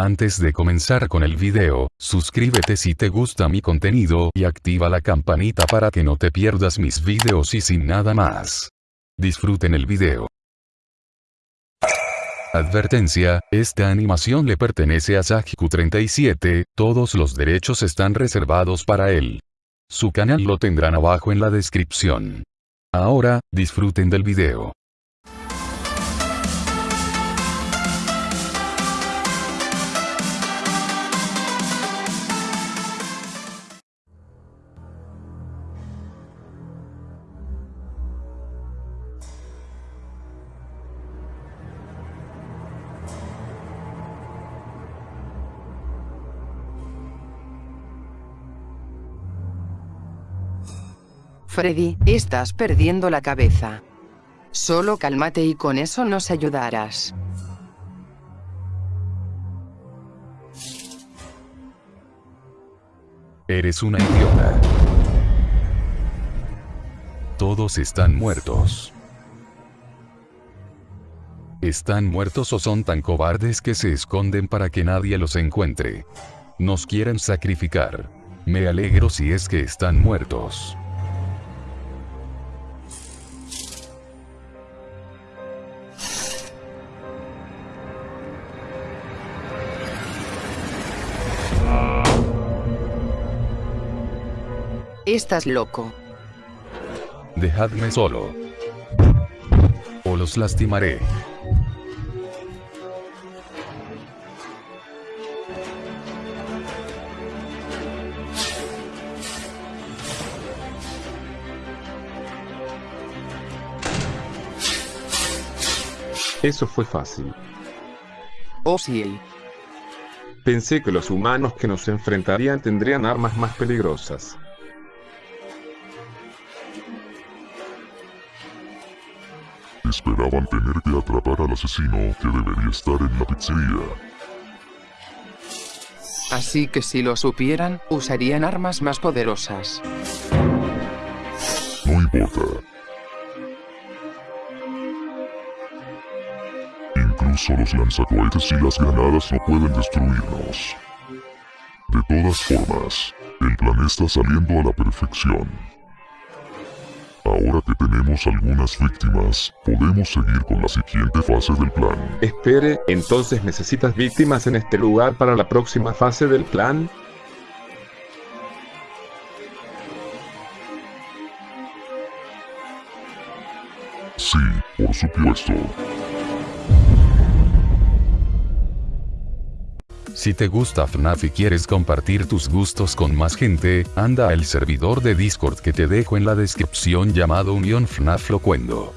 Antes de comenzar con el video, suscríbete si te gusta mi contenido y activa la campanita para que no te pierdas mis videos y sin nada más. Disfruten el video. Advertencia, esta animación le pertenece a Sajiku37, todos los derechos están reservados para él. Su canal lo tendrán abajo en la descripción. Ahora, disfruten del video. Freddy, estás perdiendo la cabeza. Solo cálmate y con eso nos ayudarás. Eres una idiota. Todos están muertos. ¿Están muertos o son tan cobardes que se esconden para que nadie los encuentre? Nos quieren sacrificar. Me alegro si es que están muertos. Estás loco. Dejadme solo. O los lastimaré. Eso fue fácil. Oh sí. Pensé que los humanos que nos enfrentarían tendrían armas más peligrosas. Esperaban tener que atrapar al asesino que debería estar en la pizzería. Así que si lo supieran, usarían armas más poderosas. No importa. Incluso los lanzacohetes y las granadas no pueden destruirnos. De todas formas, el plan está saliendo a la perfección. Ahora que tenemos algunas víctimas, podemos seguir con la siguiente fase del plan. Espere, entonces necesitas víctimas en este lugar para la próxima fase del plan? Sí, por supuesto. Si te gusta FNAF y quieres compartir tus gustos con más gente, anda al servidor de Discord que te dejo en la descripción llamado Unión FNAF Locuendo.